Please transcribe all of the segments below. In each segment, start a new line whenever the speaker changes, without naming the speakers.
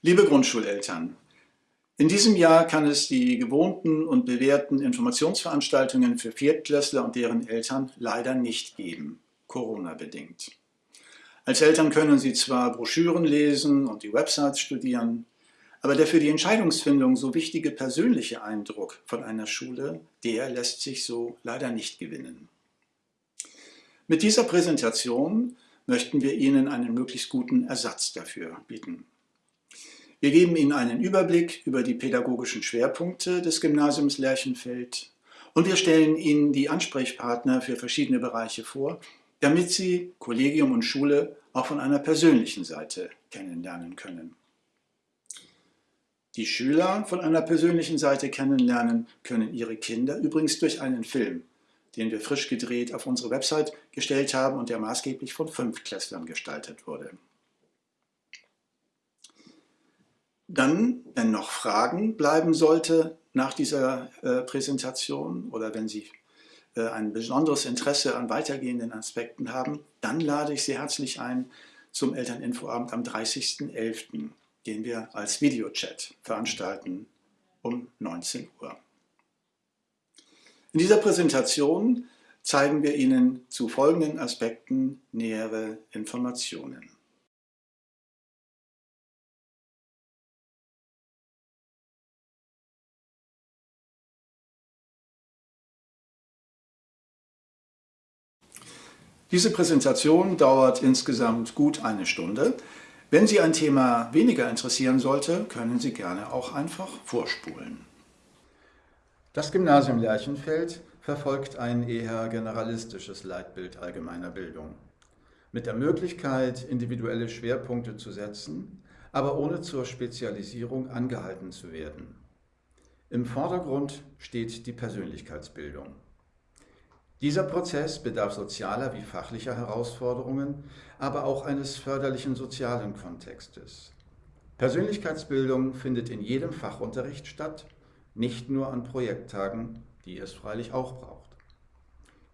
Liebe Grundschuleltern, in diesem Jahr kann es die gewohnten und bewährten Informationsveranstaltungen für Viertklässler und deren Eltern leider nicht geben, Corona-bedingt. Als Eltern können Sie zwar Broschüren lesen und die Websites studieren, aber der für die Entscheidungsfindung so wichtige persönliche Eindruck von einer Schule, der lässt sich so leider nicht gewinnen. Mit dieser Präsentation möchten wir Ihnen einen möglichst guten Ersatz dafür bieten. Wir geben Ihnen einen Überblick über die pädagogischen Schwerpunkte des Gymnasiums Lerchenfeld und wir stellen Ihnen die Ansprechpartner für verschiedene Bereiche vor, damit Sie Kollegium und Schule auch von einer persönlichen Seite kennenlernen können. Die Schüler von einer persönlichen Seite kennenlernen können ihre Kinder übrigens durch einen Film, den wir frisch gedreht auf unsere Website gestellt haben und der maßgeblich von Fünftklässlern gestaltet wurde. Dann, wenn noch Fragen bleiben sollte nach dieser äh, Präsentation oder wenn Sie äh, ein besonderes Interesse an weitergehenden Aspekten haben, dann lade ich Sie herzlich ein zum Elterninfoabend am 30.11., den wir als Videochat veranstalten um 19 Uhr. In dieser Präsentation zeigen wir Ihnen zu folgenden Aspekten nähere Informationen. Diese Präsentation dauert insgesamt gut eine Stunde. Wenn Sie ein Thema weniger interessieren sollte, können Sie gerne auch einfach vorspulen. Das Gymnasium Lerchenfeld verfolgt ein eher generalistisches Leitbild allgemeiner Bildung. Mit der Möglichkeit, individuelle Schwerpunkte zu setzen, aber ohne zur Spezialisierung angehalten zu werden. Im Vordergrund steht die Persönlichkeitsbildung. Dieser Prozess bedarf sozialer wie fachlicher Herausforderungen, aber auch eines förderlichen sozialen Kontextes. Persönlichkeitsbildung findet in jedem Fachunterricht statt, nicht nur an Projekttagen, die es freilich auch braucht.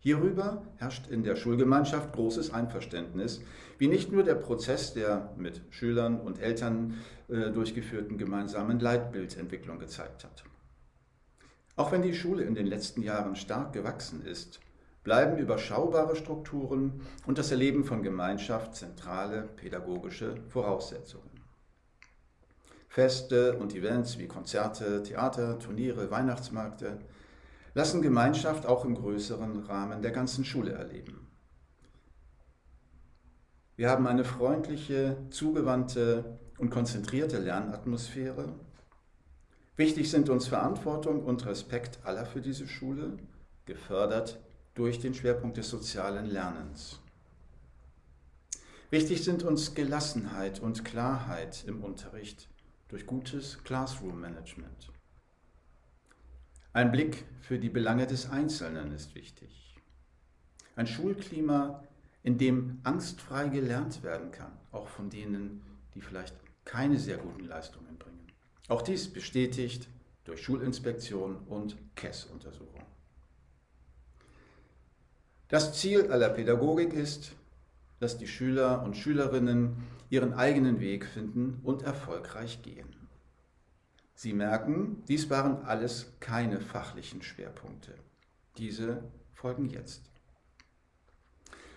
Hierüber herrscht in der Schulgemeinschaft großes Einverständnis, wie nicht nur der Prozess der mit Schülern und Eltern äh, durchgeführten gemeinsamen Leitbildentwicklung gezeigt hat. Auch wenn die Schule in den letzten Jahren stark gewachsen ist, bleiben überschaubare Strukturen und das Erleben von Gemeinschaft zentrale pädagogische Voraussetzungen. Feste und Events wie Konzerte, Theater, Turniere, Weihnachtsmärkte lassen Gemeinschaft auch im größeren Rahmen der ganzen Schule erleben. Wir haben eine freundliche, zugewandte und konzentrierte Lernatmosphäre. Wichtig sind uns Verantwortung und Respekt aller für diese Schule, gefördert durch den Schwerpunkt des sozialen Lernens. Wichtig sind uns Gelassenheit und Klarheit im Unterricht durch gutes Classroom-Management. Ein Blick für die Belange des Einzelnen ist wichtig. Ein Schulklima, in dem angstfrei gelernt werden kann, auch von denen, die vielleicht keine sehr guten Leistungen bringen. Auch dies bestätigt durch Schulinspektion und KESS-Untersuchung. Das Ziel aller Pädagogik ist, dass die Schüler und Schülerinnen ihren eigenen Weg finden und erfolgreich gehen. Sie merken, dies waren alles keine fachlichen Schwerpunkte. Diese folgen jetzt.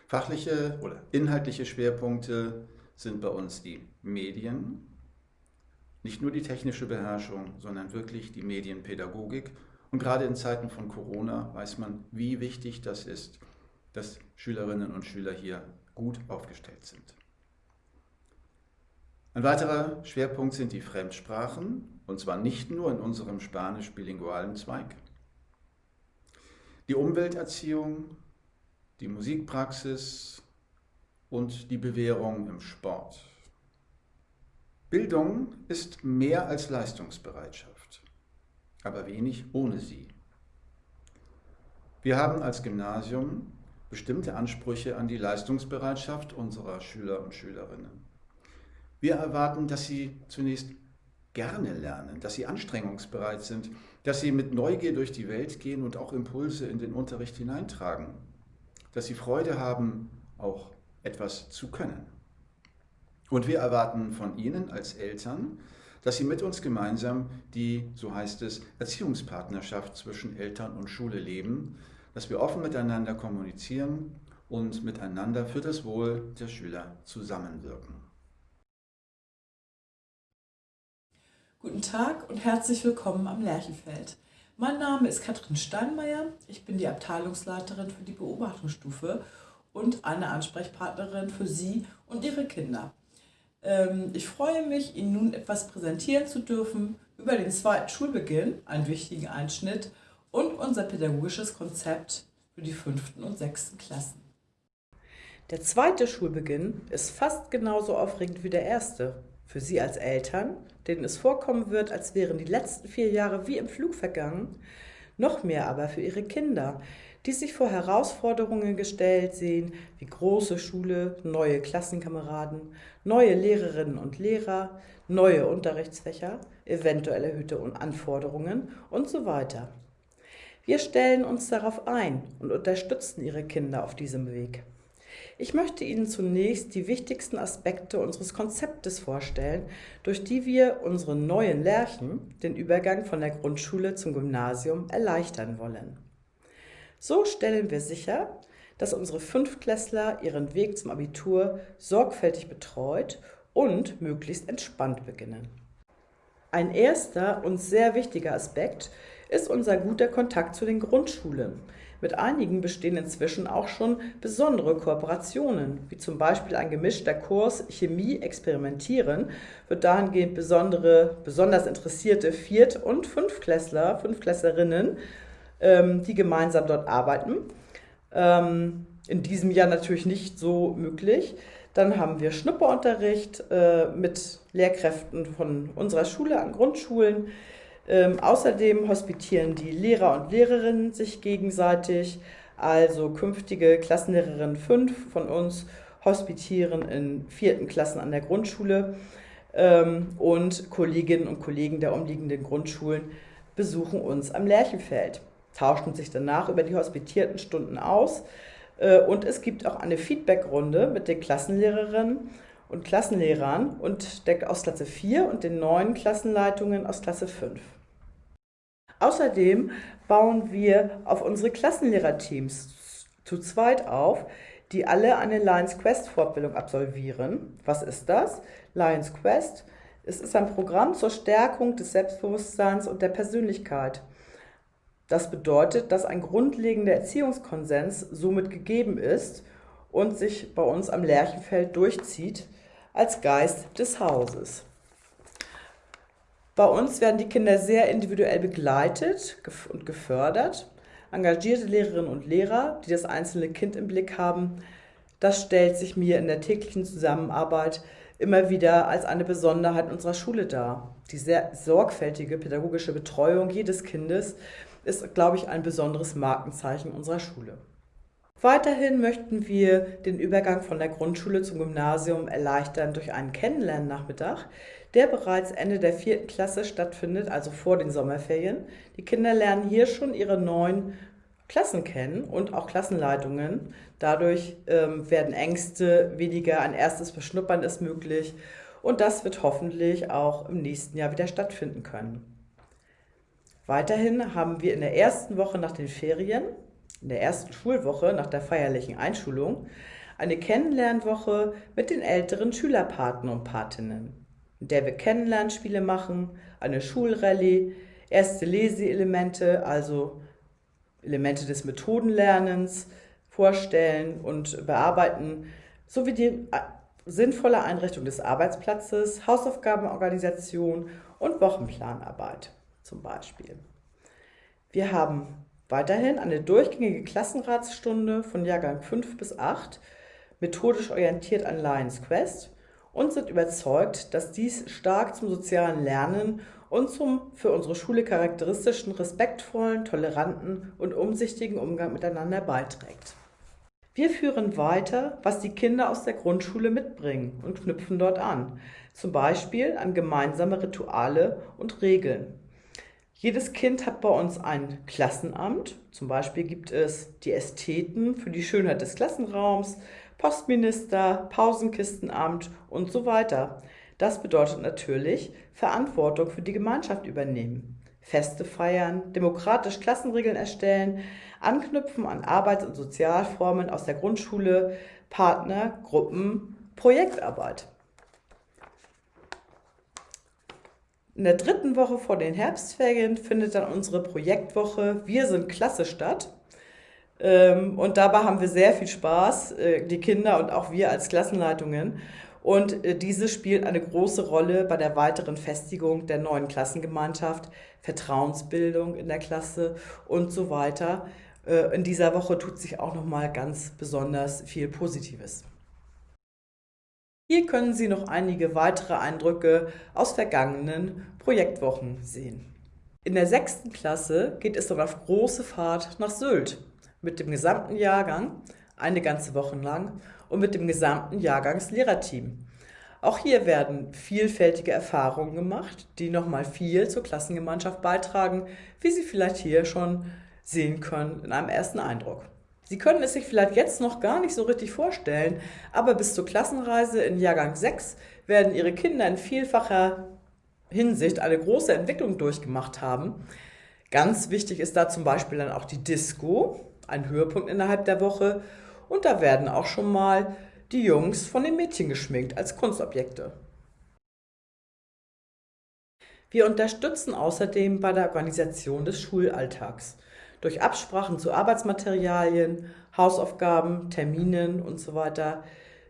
Fachliche oder inhaltliche Schwerpunkte sind bei uns die Medien, nicht nur die technische Beherrschung, sondern wirklich die Medienpädagogik. Und gerade in Zeiten von Corona weiß man, wie wichtig das ist, dass Schülerinnen und Schüler hier gut aufgestellt sind. Ein weiterer Schwerpunkt sind die Fremdsprachen, und zwar nicht nur in unserem spanisch-bilingualen Zweig. Die Umwelterziehung, die Musikpraxis und die Bewährung im Sport. Bildung ist mehr als Leistungsbereitschaft, aber wenig ohne sie. Wir haben als Gymnasium bestimmte Ansprüche an die Leistungsbereitschaft unserer Schüler und Schülerinnen. Wir erwarten, dass sie zunächst gerne lernen, dass sie anstrengungsbereit sind, dass sie mit Neugier durch die Welt gehen und auch Impulse in den Unterricht hineintragen, dass sie Freude haben, auch etwas zu können. Und wir erwarten von Ihnen als Eltern, dass Sie mit uns gemeinsam die, so heißt es, Erziehungspartnerschaft zwischen Eltern und Schule leben, dass wir offen miteinander kommunizieren und miteinander für das Wohl der Schüler zusammenwirken.
Guten Tag und herzlich willkommen am Lerchenfeld. Mein Name ist Katrin Steinmeier. Ich bin die Abteilungsleiterin für die Beobachtungsstufe und eine Ansprechpartnerin für Sie und Ihre Kinder. Ähm, ich freue mich, Ihnen nun etwas präsentieren zu dürfen über den zweiten Schulbeginn, einen wichtigen Einschnitt, und unser pädagogisches Konzept für die fünften und sechsten Klassen. Der zweite Schulbeginn ist fast genauso aufregend wie der erste. Für Sie als Eltern, denen es vorkommen wird, als wären die letzten vier Jahre wie im Flug vergangen, noch mehr aber für Ihre Kinder, die sich vor Herausforderungen gestellt sehen, wie große Schule, neue Klassenkameraden, neue Lehrerinnen und Lehrer, neue Unterrichtsfächer, eventuell erhöhte Anforderungen und so weiter. Wir stellen uns darauf ein und unterstützen Ihre Kinder auf diesem Weg. Ich möchte Ihnen zunächst die wichtigsten Aspekte unseres Konzeptes vorstellen, durch die wir unseren neuen Lerchen den Übergang von der Grundschule zum Gymnasium erleichtern wollen. So stellen wir sicher, dass unsere Fünftklässler ihren Weg zum Abitur sorgfältig betreut und möglichst entspannt beginnen. Ein erster und sehr wichtiger Aspekt ist unser guter Kontakt zu den Grundschulen, mit einigen bestehen inzwischen auch schon besondere Kooperationen, wie zum Beispiel ein gemischter Kurs Chemie experimentieren, wird dahingehend besondere, besonders interessierte Viert- und Fünftklässler, Fünftklässlerinnen, ähm, die gemeinsam dort arbeiten. Ähm, in diesem Jahr natürlich nicht so möglich. Dann haben wir Schnupperunterricht äh, mit Lehrkräften von unserer Schule an Grundschulen. Ähm, außerdem hospitieren die Lehrer und Lehrerinnen sich gegenseitig, also künftige Klassenlehrerinnen 5 von uns hospitieren in vierten Klassen an der Grundschule. Ähm, und Kolleginnen und Kollegen der umliegenden Grundschulen besuchen uns am Lerchenfeld, tauschen sich danach über die hospitierten Stunden aus. Äh, und es gibt auch eine Feedbackrunde mit den Klassenlehrerinnen und Klassenlehrern und der, aus Klasse 4 und den neuen Klassenleitungen aus Klasse 5. Außerdem bauen wir auf unsere Klassenlehrerteams zu zweit auf, die alle eine Lions Quest Fortbildung absolvieren. Was ist das? Lions Quest es ist ein Programm zur Stärkung des Selbstbewusstseins und der Persönlichkeit. Das bedeutet, dass ein grundlegender Erziehungskonsens somit gegeben ist und sich bei uns am Lerchenfeld durchzieht als Geist des Hauses. Bei uns werden die Kinder sehr individuell begleitet und gefördert. Engagierte Lehrerinnen und Lehrer, die das einzelne Kind im Blick haben, das stellt sich mir in der täglichen Zusammenarbeit immer wieder als eine Besonderheit unserer Schule dar. Die sehr sorgfältige pädagogische Betreuung jedes Kindes ist, glaube ich, ein besonderes Markenzeichen unserer Schule. Weiterhin möchten wir den Übergang von der Grundschule zum Gymnasium erleichtern durch einen Kennenlernnachmittag, der bereits Ende der vierten Klasse stattfindet, also vor den Sommerferien. Die Kinder lernen hier schon ihre neuen Klassen kennen und auch Klassenleitungen. Dadurch ähm, werden Ängste weniger, ein erstes Beschnuppern ist möglich und das wird hoffentlich auch im nächsten Jahr wieder stattfinden können. Weiterhin haben wir in der ersten Woche nach den Ferien in der ersten Schulwoche nach der feierlichen Einschulung eine Kennenlernwoche mit den älteren Schülerpaten und Patinnen, in der wir Kennenlernspiele machen, eine Schulrallye, erste Leseelemente, also Elemente des Methodenlernens vorstellen und bearbeiten, sowie die äh, sinnvolle Einrichtung des Arbeitsplatzes, Hausaufgabenorganisation und Wochenplanarbeit zum Beispiel. Wir haben Weiterhin eine durchgängige Klassenratsstunde von Jahrgang 5 bis 8, methodisch orientiert an Lions Quest und sind überzeugt, dass dies stark zum sozialen Lernen und zum für unsere Schule charakteristischen respektvollen, toleranten und umsichtigen Umgang miteinander beiträgt. Wir führen weiter, was die Kinder aus der Grundschule mitbringen und knüpfen dort an, zum Beispiel an gemeinsame Rituale und Regeln. Jedes Kind hat bei uns ein Klassenamt. Zum Beispiel gibt es die Ästheten für die Schönheit des Klassenraums, Postminister, Pausenkistenamt und so weiter. Das bedeutet natürlich Verantwortung für die Gemeinschaft übernehmen. Feste feiern, demokratisch Klassenregeln erstellen, anknüpfen an Arbeits- und Sozialformen aus der Grundschule, Partner, Gruppen, Projektarbeit. In der dritten Woche vor den Herbstferien findet dann unsere Projektwoche Wir sind Klasse statt. Ähm, und dabei haben wir sehr viel Spaß, äh, die Kinder und auch wir als Klassenleitungen. Und äh, diese spielt eine große Rolle bei der weiteren Festigung der neuen Klassengemeinschaft, Vertrauensbildung in der Klasse und so weiter. Äh, in dieser Woche tut sich auch noch mal ganz besonders viel Positives. Hier können Sie noch einige weitere Eindrücke aus vergangenen Projektwochen sehen. In der sechsten Klasse geht es dann auf große Fahrt nach Sylt mit dem gesamten Jahrgang, eine ganze Woche lang, und mit dem gesamten Jahrgangslehrerteam. Auch hier werden vielfältige Erfahrungen gemacht, die nochmal viel zur Klassengemeinschaft beitragen, wie Sie vielleicht hier schon sehen können in einem ersten Eindruck. Sie können es sich vielleicht jetzt noch gar nicht so richtig vorstellen, aber bis zur Klassenreise in Jahrgang 6 werden Ihre Kinder in vielfacher Hinsicht eine große Entwicklung durchgemacht haben. Ganz wichtig ist da zum Beispiel dann auch die Disco, ein Höhepunkt innerhalb der Woche. Und da werden auch schon mal die Jungs von den Mädchen geschminkt als Kunstobjekte. Wir unterstützen außerdem bei der Organisation des Schulalltags durch Absprachen zu Arbeitsmaterialien, Hausaufgaben, Terminen und so weiter,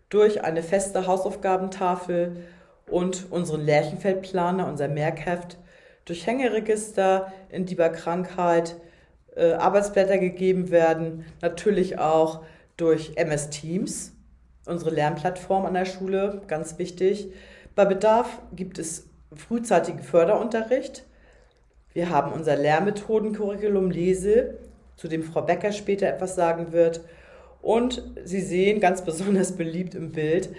durch eine feste Hausaufgabentafel und unseren Lärchenfeldplaner, unser Merkheft, durch Hängeregister in die bei Krankheit äh, Arbeitsblätter gegeben werden, natürlich auch durch MS Teams, unsere Lernplattform an der Schule, ganz wichtig. Bei Bedarf gibt es frühzeitigen Förderunterricht, wir haben unser Lehrmethodencurriculum Lese, zu dem Frau Becker später etwas sagen wird. Und Sie sehen ganz besonders beliebt im Bild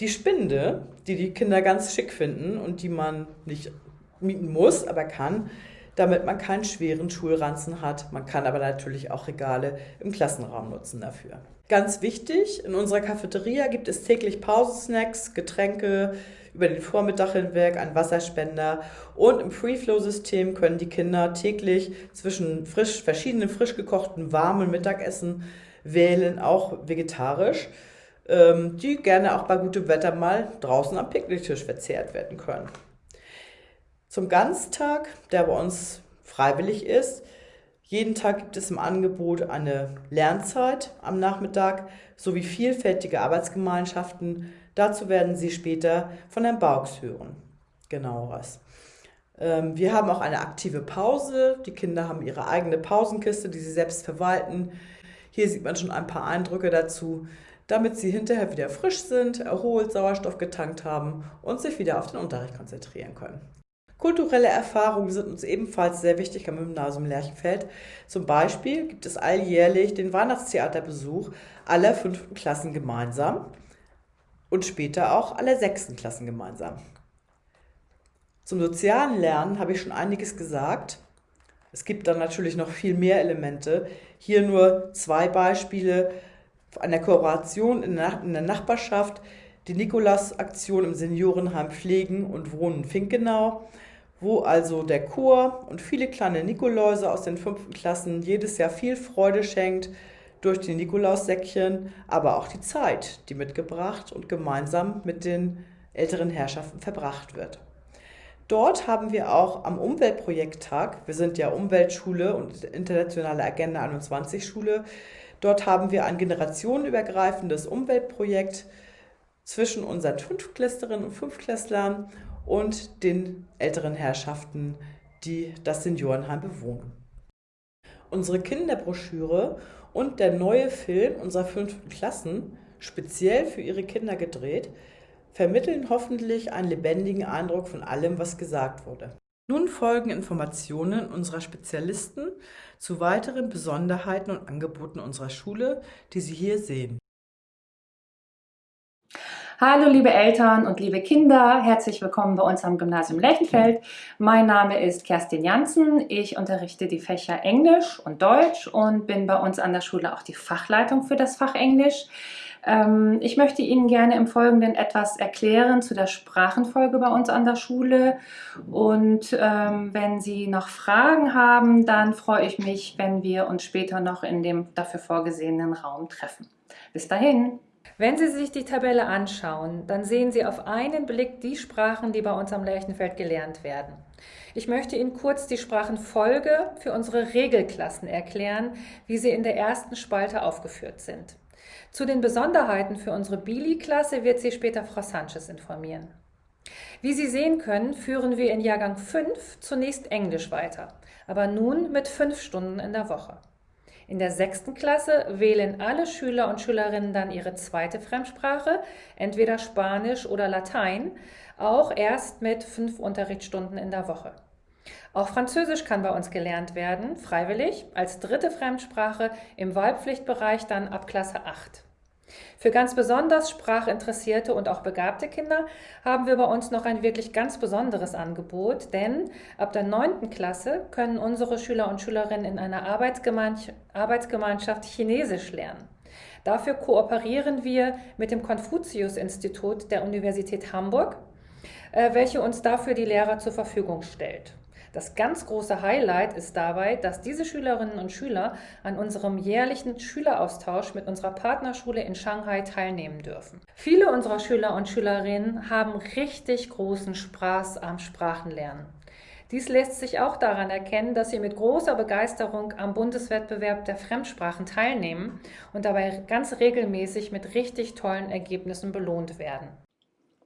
die Spinde, die die Kinder ganz schick finden und die man nicht mieten muss, aber kann, damit man keinen schweren Schulranzen hat. Man kann aber natürlich auch Regale im Klassenraum nutzen dafür. Ganz wichtig, in unserer Cafeteria gibt es täglich Pausensnacks, Getränke, über den Vormittag hinweg ein Wasserspender und im Free-Flow-System können die Kinder täglich zwischen frisch, verschiedenen frisch gekochten warmen Mittagessen wählen, auch vegetarisch, ähm, die gerne auch bei gutem Wetter mal draußen am Picknicktisch verzehrt werden können. Zum Ganztag, der bei uns freiwillig ist, jeden Tag gibt es im Angebot eine Lernzeit am Nachmittag sowie vielfältige Arbeitsgemeinschaften, Dazu werden Sie später von Herrn Baux hören. Genaueres. Ähm, wir haben auch eine aktive Pause. Die Kinder haben ihre eigene Pausenkiste, die sie selbst verwalten. Hier sieht man schon ein paar Eindrücke dazu, damit sie hinterher wieder frisch sind, erholt, Sauerstoff getankt haben und sich wieder auf den Unterricht konzentrieren können. Kulturelle Erfahrungen sind uns ebenfalls sehr wichtig am Gymnasium Lerchenfeld. Zum Beispiel gibt es alljährlich den Weihnachtstheaterbesuch aller fünften Klassen gemeinsam und später auch alle sechsten Klassen gemeinsam. Zum sozialen Lernen habe ich schon einiges gesagt. Es gibt dann natürlich noch viel mehr Elemente. Hier nur zwei Beispiele einer Kooperation in der Nachbarschaft, die Nikolaus-Aktion im Seniorenheim Pflegen und Wohnen Finkenau, wo also der Chor und viele kleine Nikoläuse aus den fünften Klassen jedes Jahr viel Freude schenkt, durch die Nikolaussäckchen, aber auch die Zeit, die mitgebracht und gemeinsam mit den älteren Herrschaften verbracht wird. Dort haben wir auch am Umweltprojekttag, wir sind ja Umweltschule und internationale Agenda 21 Schule, dort haben wir ein generationenübergreifendes Umweltprojekt zwischen unseren Fünftklässlerinnen und Fünftklässlern und den älteren Herrschaften, die das Seniorenheim bewohnen. Unsere Kinderbroschüre und der neue Film unserer fünften Klassen, speziell für ihre Kinder gedreht, vermitteln hoffentlich einen lebendigen Eindruck von allem, was gesagt wurde. Nun folgen Informationen unserer Spezialisten zu weiteren Besonderheiten und Angeboten unserer Schule, die Sie hier sehen.
Hallo liebe Eltern und liebe Kinder, herzlich willkommen bei uns am Gymnasium Lechenfeld. Mein Name ist Kerstin Janssen, ich unterrichte die Fächer Englisch und Deutsch und bin bei uns an der Schule auch die Fachleitung für das Fach Englisch. Ähm, ich möchte Ihnen gerne im Folgenden etwas erklären zu der Sprachenfolge bei uns an der Schule. Und ähm, wenn Sie noch Fragen haben, dann freue ich mich, wenn wir uns später noch in dem dafür vorgesehenen Raum treffen. Bis dahin.
Wenn Sie sich die Tabelle anschauen, dann sehen Sie auf einen Blick die Sprachen, die bei uns am Lerchenfeld gelernt werden. Ich möchte Ihnen kurz die Sprachenfolge für unsere Regelklassen erklären, wie sie in der ersten Spalte aufgeführt sind. Zu den Besonderheiten für unsere Bili-Klasse wird Sie später Frau Sanchez informieren. Wie Sie sehen können, führen wir in Jahrgang 5 zunächst Englisch weiter, aber nun mit fünf Stunden in der Woche. In der sechsten Klasse wählen alle Schüler und Schülerinnen dann ihre zweite Fremdsprache, entweder Spanisch oder Latein, auch erst mit fünf Unterrichtsstunden in der Woche. Auch Französisch kann bei uns gelernt werden, freiwillig, als dritte Fremdsprache im Wahlpflichtbereich dann ab Klasse 8. Für ganz besonders sprachinteressierte und auch begabte Kinder haben wir bei uns noch ein wirklich ganz besonderes Angebot, denn ab der 9. Klasse können unsere Schüler und Schülerinnen in einer Arbeitsgemeinschaft Chinesisch lernen. Dafür kooperieren wir mit dem Konfuzius-Institut der Universität Hamburg, äh, welche uns dafür die Lehrer zur Verfügung stellt. Das ganz große Highlight ist dabei, dass diese Schülerinnen und Schüler an unserem jährlichen Schüleraustausch mit unserer Partnerschule in Shanghai teilnehmen dürfen. Viele unserer Schüler und Schülerinnen haben richtig großen Spaß am Sprachenlernen. Dies lässt sich auch daran erkennen, dass sie mit großer Begeisterung am Bundeswettbewerb der Fremdsprachen teilnehmen und dabei ganz regelmäßig mit richtig tollen Ergebnissen belohnt werden.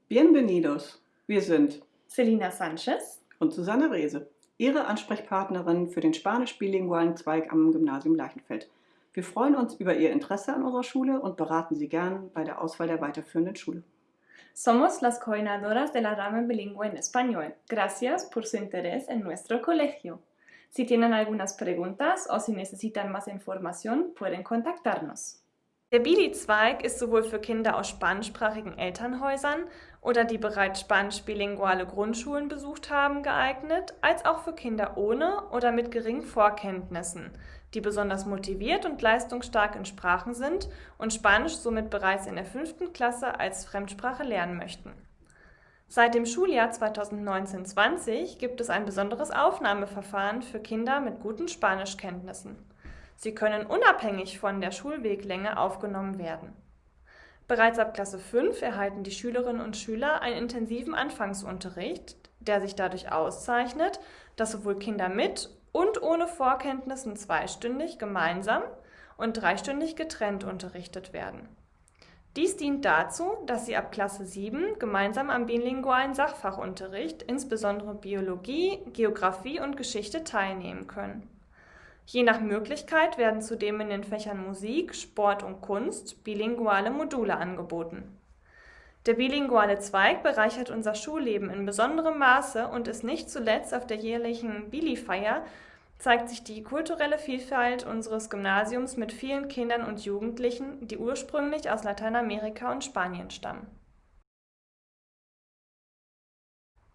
Bienvenidos! Wir sind
Selina Sanchez
und Susanne Rehse. Ihre Ansprechpartnerin für den spanisch-bilingualen Zweig am Gymnasium Leichenfeld. Wir freuen uns über Ihr Interesse an unserer Schule und beraten Sie gern bei der Auswahl der weiterführenden Schule.
Somos las coordinadoras de la rama bilingüe en español. Gracias por su interés en nuestro colegio. Si tienen algunas preguntas o si necesitan más información, pueden contactarnos. Der Bili-Zweig ist sowohl für Kinder aus spanischsprachigen Elternhäusern oder die bereits spanisch-bilinguale Grundschulen besucht haben, geeignet, als auch für Kinder ohne oder mit geringen Vorkenntnissen, die besonders motiviert und leistungsstark in Sprachen sind und Spanisch somit bereits in der fünften Klasse als Fremdsprache lernen möchten. Seit dem Schuljahr 2019-20 gibt es ein besonderes Aufnahmeverfahren für Kinder mit guten Spanischkenntnissen. Sie können unabhängig von der Schulweglänge aufgenommen werden. Bereits ab Klasse 5 erhalten die Schülerinnen und Schüler einen intensiven Anfangsunterricht, der sich dadurch auszeichnet, dass sowohl Kinder mit und ohne Vorkenntnissen zweistündig gemeinsam und dreistündig getrennt unterrichtet werden. Dies dient dazu, dass sie ab Klasse 7 gemeinsam am bilingualen Sachfachunterricht, insbesondere Biologie, Geographie und Geschichte, teilnehmen können. Je nach Möglichkeit werden zudem in den Fächern Musik, Sport und Kunst bilinguale Module angeboten. Der bilinguale Zweig bereichert unser Schulleben in besonderem Maße und ist nicht zuletzt auf der jährlichen Bili-Feier zeigt sich die kulturelle Vielfalt unseres Gymnasiums mit vielen Kindern und Jugendlichen, die ursprünglich aus Lateinamerika und Spanien stammen.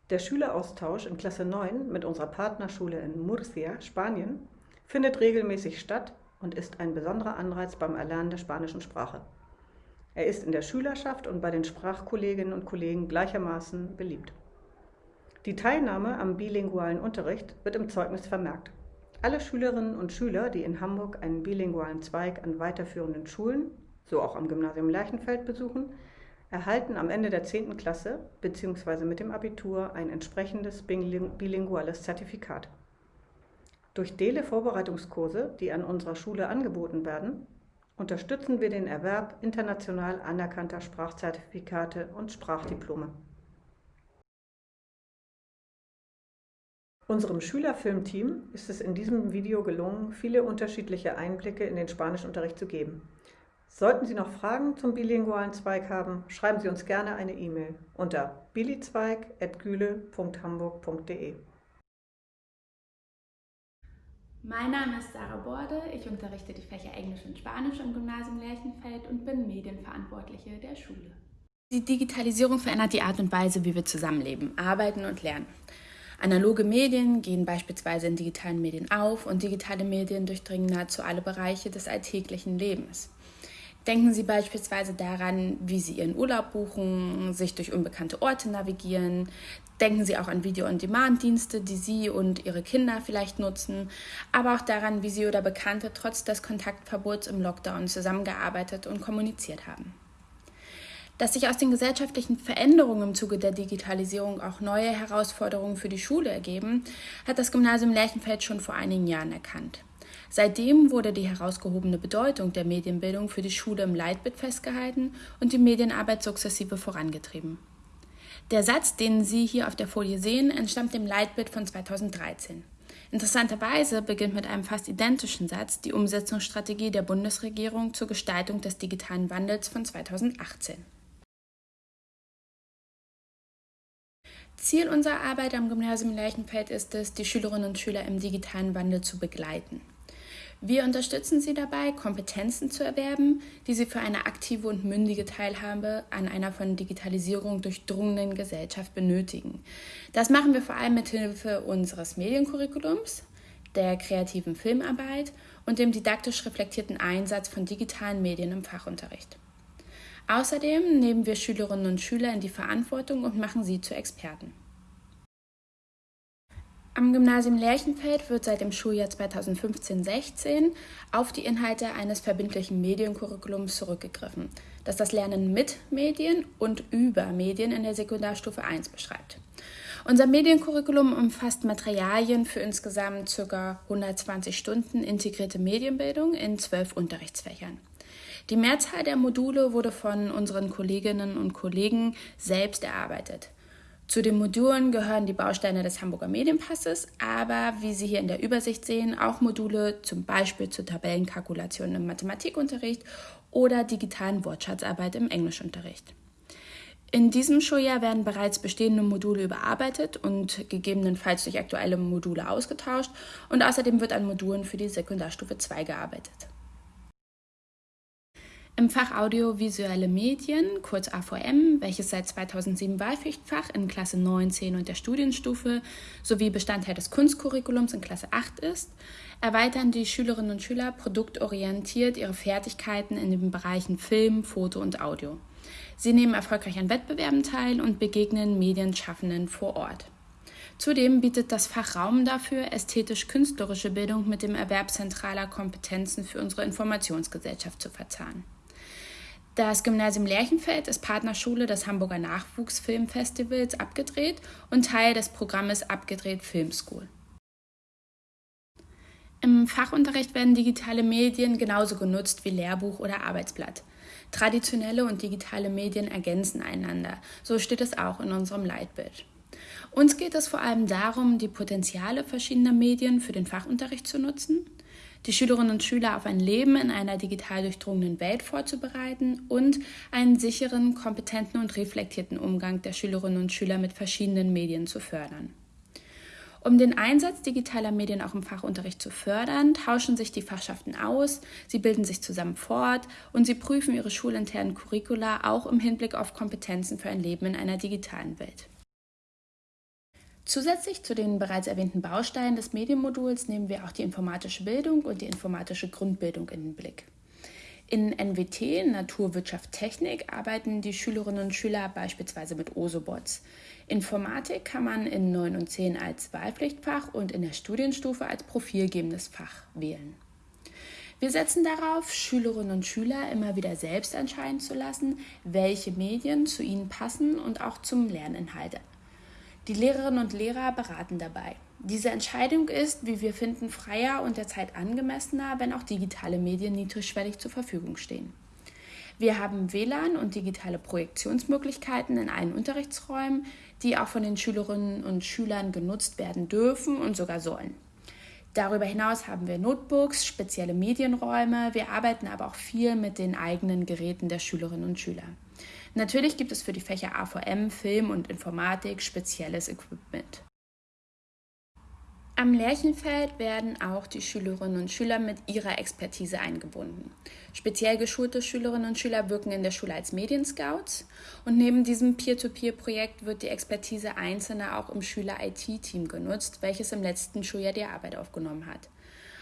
Der Schüleraustausch in Klasse 9 mit unserer Partnerschule in Murcia, Spanien, findet regelmäßig statt und ist ein besonderer Anreiz beim Erlernen der spanischen Sprache. Er ist in der Schülerschaft und bei den Sprachkolleginnen und Kollegen gleichermaßen beliebt. Die Teilnahme am bilingualen Unterricht wird im Zeugnis vermerkt. Alle Schülerinnen und Schüler, die in Hamburg einen bilingualen Zweig an weiterführenden Schulen, so auch am Gymnasium Leichenfeld besuchen, erhalten am Ende der 10. Klasse bzw. mit dem Abitur ein entsprechendes bilinguales Zertifikat. Durch Dele-Vorbereitungskurse, die an unserer Schule angeboten werden, unterstützen wir den Erwerb international anerkannter Sprachzertifikate und Sprachdiplome. Unserem Schülerfilmteam ist es in diesem Video gelungen, viele unterschiedliche Einblicke in den Spanischunterricht zu geben. Sollten Sie noch Fragen zum bilingualen Zweig haben, schreiben Sie uns gerne eine E-Mail unter bilizweig.güle.hamburg.de.
Mein Name ist Sarah Borde, ich unterrichte die Fächer Englisch und Spanisch am Gymnasium Lerchenfeld und bin Medienverantwortliche der Schule. Die Digitalisierung verändert die Art und Weise, wie wir zusammenleben, arbeiten und lernen. Analoge Medien gehen beispielsweise in digitalen Medien auf und digitale Medien durchdringen nahezu alle Bereiche des alltäglichen Lebens. Denken Sie beispielsweise daran, wie Sie Ihren Urlaub buchen, sich durch unbekannte Orte navigieren. Denken Sie auch an Video-on-Demand-Dienste, die Sie und Ihre Kinder vielleicht nutzen, aber auch daran, wie Sie oder Bekannte trotz des Kontaktverbots im Lockdown zusammengearbeitet und kommuniziert haben. Dass sich aus den gesellschaftlichen Veränderungen im Zuge der Digitalisierung auch neue Herausforderungen für die Schule ergeben, hat das Gymnasium Lerchenfeld schon vor einigen Jahren erkannt. Seitdem wurde die herausgehobene Bedeutung der Medienbildung für die Schule im Leitbild festgehalten und die Medienarbeit sukzessive vorangetrieben. Der Satz, den Sie hier auf der Folie sehen, entstammt dem Leitbild von 2013. Interessanterweise beginnt mit einem fast identischen Satz die Umsetzungsstrategie der Bundesregierung zur Gestaltung des digitalen Wandels von 2018. Ziel unserer Arbeit am Gymnasium Lerchenfeld ist es, die Schülerinnen und Schüler im digitalen Wandel zu begleiten. Wir unterstützen sie dabei, Kompetenzen zu erwerben, die sie für eine aktive und mündige Teilhabe an einer von Digitalisierung durchdrungenen Gesellschaft benötigen. Das machen wir vor allem mit Hilfe unseres Mediencurriculums, der kreativen Filmarbeit und dem didaktisch reflektierten Einsatz von digitalen Medien im Fachunterricht. Außerdem nehmen wir Schülerinnen und Schüler in die Verantwortung und machen sie zu Experten. Am Gymnasium Lerchenfeld wird seit dem Schuljahr 2015-16 auf die Inhalte eines verbindlichen Mediencurriculums zurückgegriffen, das das Lernen mit Medien und über Medien in der Sekundarstufe 1 beschreibt. Unser Mediencurriculum umfasst Materialien für insgesamt ca. 120 Stunden integrierte Medienbildung in zwölf Unterrichtsfächern. Die Mehrzahl der Module wurde von unseren Kolleginnen und Kollegen selbst erarbeitet. Zu den Modulen gehören die Bausteine des Hamburger Medienpasses, aber wie Sie hier in der Übersicht sehen, auch Module zum Beispiel zur Tabellenkalkulation im Mathematikunterricht oder digitalen Wortschatzarbeit im Englischunterricht. In diesem Schuljahr werden bereits bestehende Module überarbeitet und gegebenenfalls durch aktuelle Module ausgetauscht und außerdem wird an Modulen für die Sekundarstufe 2 gearbeitet. Im Fach Audiovisuelle Medien, kurz AVM, welches seit 2007 Wahlpflichtfach in Klasse 9, 10 und der Studienstufe sowie Bestandteil des Kunstcurriculums in Klasse 8 ist, erweitern die Schülerinnen und Schüler produktorientiert ihre Fertigkeiten in den Bereichen Film, Foto und Audio. Sie nehmen erfolgreich an Wettbewerben teil und begegnen Medienschaffenden vor Ort. Zudem bietet das Fach Raum dafür, ästhetisch-künstlerische Bildung mit dem Erwerb zentraler Kompetenzen für unsere Informationsgesellschaft zu verzahnen. Das Gymnasium Lerchenfeld ist Partnerschule des Hamburger Nachwuchsfilmfestivals Abgedreht und Teil des Programmes Abgedreht Film School. Im Fachunterricht werden digitale Medien genauso genutzt wie Lehrbuch oder Arbeitsblatt. Traditionelle und digitale Medien ergänzen einander, so steht es auch in unserem Leitbild. Uns geht es vor allem darum, die Potenziale verschiedener Medien für den Fachunterricht zu nutzen die Schülerinnen und Schüler auf ein Leben in einer digital durchdrungenen Welt vorzubereiten und einen sicheren, kompetenten und reflektierten Umgang der Schülerinnen und Schüler mit verschiedenen Medien zu fördern. Um den Einsatz digitaler Medien auch im Fachunterricht zu fördern, tauschen sich die Fachschaften aus, sie bilden sich zusammen fort und sie prüfen ihre schulinternen Curricula auch im Hinblick auf Kompetenzen für ein Leben in einer digitalen Welt. Zusätzlich zu den bereits erwähnten Bausteinen des Medienmoduls nehmen wir auch die informatische Bildung und die informatische Grundbildung in den Blick. In NWT, Naturwirtschaft Technik, arbeiten die Schülerinnen und Schüler beispielsweise mit Osobots. Informatik kann man in 9 und 10 als Wahlpflichtfach und in der Studienstufe als profilgebendes Fach wählen. Wir setzen darauf, Schülerinnen und Schüler immer wieder selbst entscheiden zu lassen, welche Medien zu ihnen passen und auch zum Lerninhalt die Lehrerinnen und Lehrer beraten dabei. Diese Entscheidung ist, wie wir finden, freier und der Zeit angemessener, wenn auch digitale Medien niedrigschwellig zur Verfügung stehen. Wir haben WLAN und digitale Projektionsmöglichkeiten in allen Unterrichtsräumen, die auch von den Schülerinnen und Schülern genutzt werden dürfen und sogar sollen. Darüber hinaus haben wir Notebooks, spezielle Medienräume, wir arbeiten aber auch viel mit den eigenen Geräten der Schülerinnen und Schüler. Natürlich gibt es für die Fächer AVM, Film und Informatik spezielles Equipment. Am Lerchenfeld werden auch die Schülerinnen und Schüler mit ihrer Expertise eingebunden. Speziell geschulte Schülerinnen und Schüler wirken in der Schule als Medienscouts und neben diesem Peer-to-Peer-Projekt wird die Expertise Einzelner auch im Schüler-IT-Team genutzt, welches im letzten Schuljahr die Arbeit aufgenommen hat.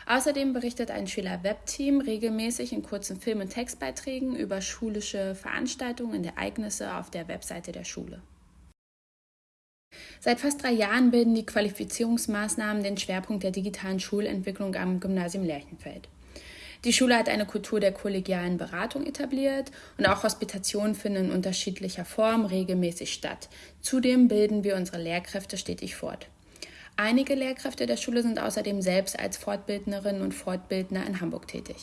Außerdem berichtet ein Schüler-Webteam regelmäßig in kurzen Film- und Textbeiträgen über schulische Veranstaltungen und Ereignisse auf der Webseite der Schule. Seit fast drei Jahren bilden die Qualifizierungsmaßnahmen den Schwerpunkt der digitalen Schulentwicklung am Gymnasium Lerchenfeld. Die Schule hat eine Kultur der kollegialen Beratung etabliert und auch Hospitationen finden in unterschiedlicher Form regelmäßig statt. Zudem bilden wir unsere Lehrkräfte stetig fort. Einige Lehrkräfte der Schule sind außerdem selbst als Fortbildnerinnen und Fortbildner in Hamburg tätig.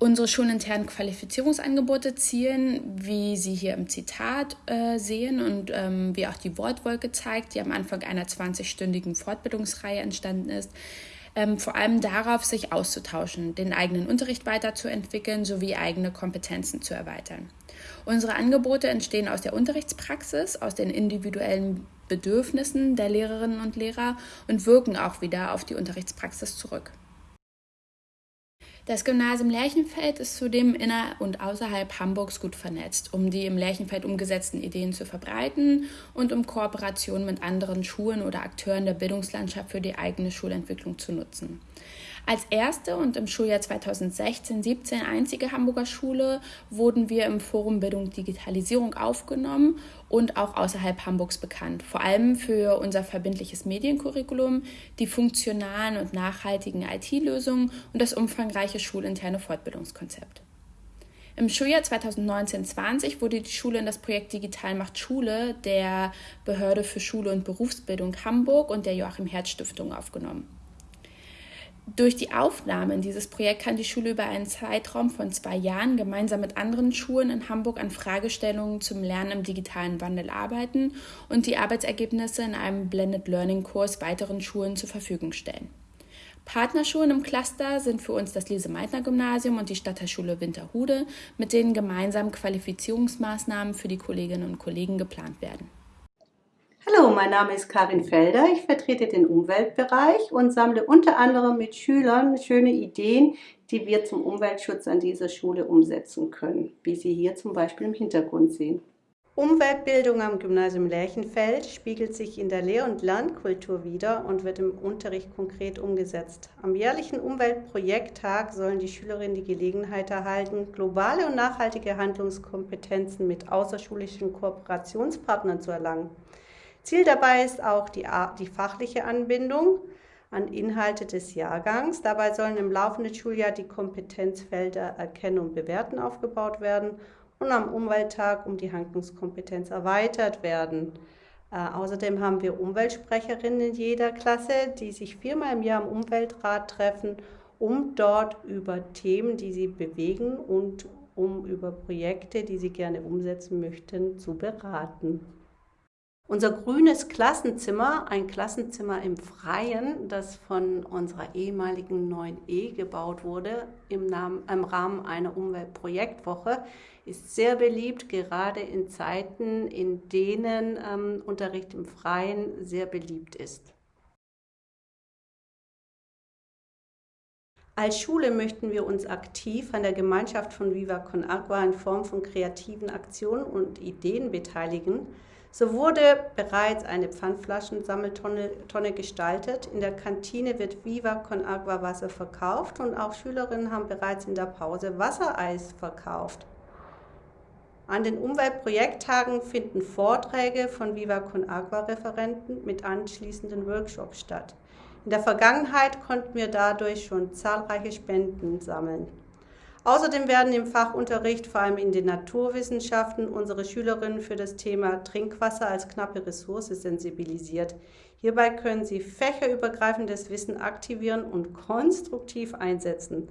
Unsere schulinternen Qualifizierungsangebote zielen, wie Sie hier im Zitat äh, sehen und ähm, wie auch die Wortwolke zeigt, die am Anfang einer 20-stündigen Fortbildungsreihe entstanden ist, ähm, vor allem darauf, sich auszutauschen, den eigenen Unterricht weiterzuentwickeln sowie eigene Kompetenzen zu erweitern. Unsere Angebote entstehen aus der Unterrichtspraxis, aus den individuellen Bedürfnissen der Lehrerinnen und Lehrer und wirken auch wieder auf die Unterrichtspraxis zurück. Das Gymnasium Lerchenfeld ist zudem inner- und außerhalb Hamburgs gut vernetzt, um die im Lerchenfeld umgesetzten Ideen zu verbreiten und um Kooperationen mit anderen Schulen oder Akteuren der Bildungslandschaft für die eigene Schulentwicklung zu nutzen. Als erste und im Schuljahr 2016-17 einzige Hamburger Schule wurden wir im Forum Bildung Digitalisierung aufgenommen und auch außerhalb Hamburgs bekannt, vor allem für unser verbindliches Mediencurriculum, die funktionalen und nachhaltigen IT-Lösungen und das umfangreiche schulinterne Fortbildungskonzept. Im Schuljahr 2019-20 wurde die Schule in das Projekt Digital macht Schule der Behörde für Schule und Berufsbildung Hamburg und der Joachim Herz Stiftung aufgenommen. Durch die Aufnahme in dieses Projekt kann die Schule über einen Zeitraum von zwei Jahren gemeinsam mit anderen Schulen in Hamburg an Fragestellungen zum Lernen im digitalen Wandel arbeiten und die Arbeitsergebnisse in einem Blended Learning Kurs weiteren Schulen zur Verfügung stellen. Partnerschulen im Cluster sind für uns das Lise-Meitner-Gymnasium und die Stadtteilschule Winterhude, mit denen gemeinsam Qualifizierungsmaßnahmen für die Kolleginnen und Kollegen geplant werden.
Hallo, mein Name ist Karin Felder. Ich vertrete den Umweltbereich und sammle unter anderem mit Schülern schöne Ideen, die wir zum Umweltschutz an dieser Schule umsetzen können, wie Sie hier zum Beispiel im Hintergrund sehen. Umweltbildung am Gymnasium Lerchenfeld spiegelt sich in der Lehr- und Lernkultur wider und wird im Unterricht konkret umgesetzt. Am jährlichen Umweltprojekttag sollen die Schülerinnen die Gelegenheit erhalten, globale und nachhaltige Handlungskompetenzen mit außerschulischen Kooperationspartnern zu erlangen. Ziel dabei ist auch die, die fachliche Anbindung an Inhalte des Jahrgangs. Dabei sollen im laufenden Schuljahr die Kompetenzfelder Erkennen und Bewerten aufgebaut werden und am Umwelttag um die Handlungskompetenz erweitert werden. Äh, außerdem haben wir Umweltsprecherinnen in jeder Klasse, die sich viermal im Jahr im Umweltrat treffen, um dort über Themen, die sie bewegen und um über Projekte, die sie gerne umsetzen möchten, zu beraten. Unser grünes Klassenzimmer, ein Klassenzimmer im Freien, das von unserer ehemaligen 9E gebaut wurde im, Namen, im Rahmen einer Umweltprojektwoche, ist sehr beliebt, gerade in Zeiten, in denen ähm, Unterricht im Freien sehr beliebt ist. Als Schule möchten wir uns aktiv an der Gemeinschaft von Viva Con Agua in Form von kreativen Aktionen und Ideen beteiligen, so wurde bereits eine Pfandflaschensammeltonne gestaltet. In der Kantine wird Viva con Agua Wasser verkauft und auch Schülerinnen haben bereits in der Pause Wassereis verkauft. An den Umweltprojekttagen finden Vorträge von Viva con Agua Referenten mit anschließenden Workshops statt. In der Vergangenheit konnten wir dadurch schon zahlreiche Spenden sammeln. Außerdem werden im Fachunterricht, vor allem in den Naturwissenschaften, unsere Schülerinnen für das Thema Trinkwasser als knappe Ressource sensibilisiert. Hierbei können sie fächerübergreifendes Wissen aktivieren und konstruktiv einsetzen.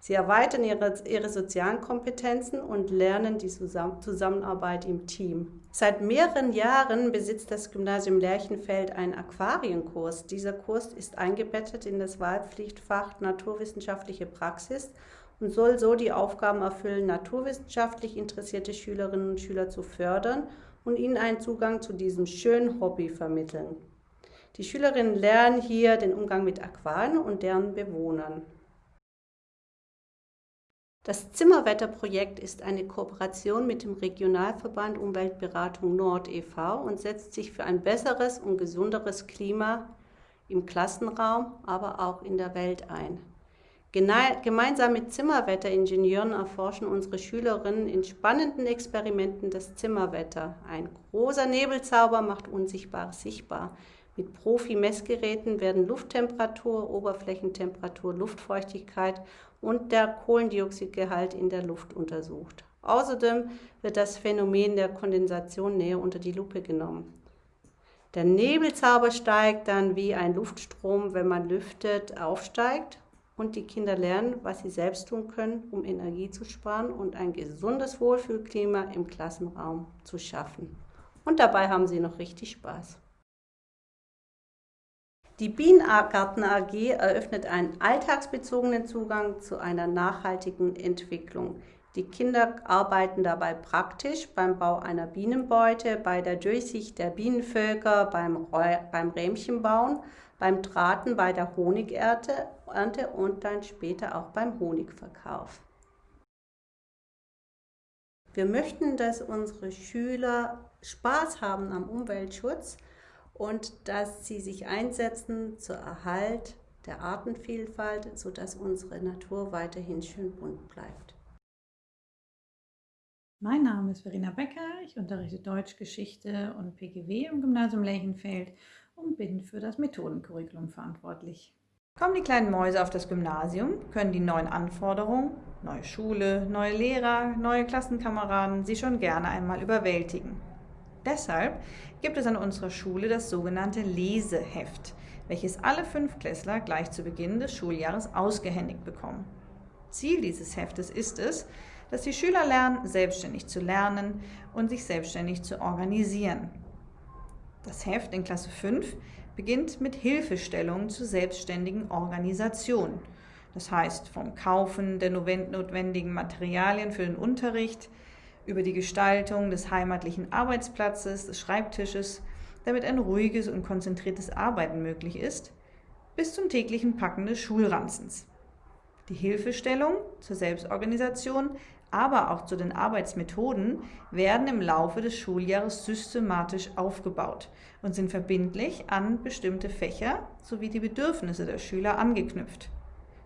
Sie erweitern ihre, ihre sozialen Kompetenzen und lernen die Zusammenarbeit im Team. Seit mehreren Jahren besitzt das Gymnasium Lerchenfeld einen Aquarienkurs. Dieser Kurs ist eingebettet in das Wahlpflichtfach Naturwissenschaftliche Praxis und soll so die Aufgaben erfüllen, naturwissenschaftlich interessierte Schülerinnen und Schüler zu fördern und ihnen einen Zugang zu diesem schönen Hobby vermitteln. Die Schülerinnen lernen hier den Umgang mit Aquarien und deren Bewohnern. Das Zimmerwetterprojekt ist eine Kooperation mit dem Regionalverband Umweltberatung Nord e.V. und setzt sich für ein besseres und gesunderes Klima im Klassenraum, aber auch in der Welt ein. Gemeinsam mit Zimmerwetteringenieuren erforschen unsere Schülerinnen in spannenden Experimenten das Zimmerwetter. Ein großer Nebelzauber macht Unsichtbares sichtbar. Mit Profi-Messgeräten werden Lufttemperatur, Oberflächentemperatur, Luftfeuchtigkeit und der Kohlendioxidgehalt in der Luft untersucht. Außerdem wird das Phänomen der Kondensation näher unter die Lupe genommen. Der Nebelzauber steigt dann wie ein Luftstrom, wenn man lüftet, aufsteigt und die Kinder lernen, was sie selbst tun können, um Energie zu sparen und ein gesundes Wohlfühlklima im Klassenraum zu schaffen. Und dabei haben sie noch richtig Spaß. Die Bienengarten AG eröffnet einen alltagsbezogenen Zugang zu einer nachhaltigen Entwicklung. Die Kinder arbeiten dabei praktisch beim Bau einer Bienenbeute, bei der Durchsicht der Bienenvölker, beim, Rähmchenbauen, beim Drahten bei der Honigernte und dann später auch beim Honigverkauf. Wir möchten, dass unsere Schüler Spaß haben am Umweltschutz und dass sie sich einsetzen zur Erhalt der Artenvielfalt, sodass unsere Natur weiterhin schön bunt bleibt.
Mein Name ist Verena Becker, ich unterrichte Deutsch, Geschichte und PGW im Gymnasium Lerchenfeld und bin für das Methodencurriculum verantwortlich. Kommen die kleinen Mäuse auf das Gymnasium, können die neuen Anforderungen, neue Schule, neue Lehrer, neue Klassenkameraden sie schon gerne einmal überwältigen. Deshalb gibt es an unserer Schule das sogenannte Leseheft, welches alle Fünfklässler gleich zu Beginn des Schuljahres ausgehändigt bekommen. Ziel dieses Heftes ist es, dass die Schüler lernen, selbstständig zu lernen und sich selbstständig zu organisieren. Das Heft in Klasse 5 beginnt mit Hilfestellungen zur selbstständigen Organisation. Das heißt vom Kaufen der notwendigen Materialien für den Unterricht, über die Gestaltung des heimatlichen Arbeitsplatzes, des Schreibtisches, damit ein ruhiges und konzentriertes Arbeiten möglich ist, bis zum täglichen Packen des Schulranzens. Die Hilfestellung zur Selbstorganisation aber auch zu den Arbeitsmethoden werden im Laufe des Schuljahres systematisch aufgebaut und sind verbindlich an bestimmte Fächer sowie die Bedürfnisse der Schüler angeknüpft.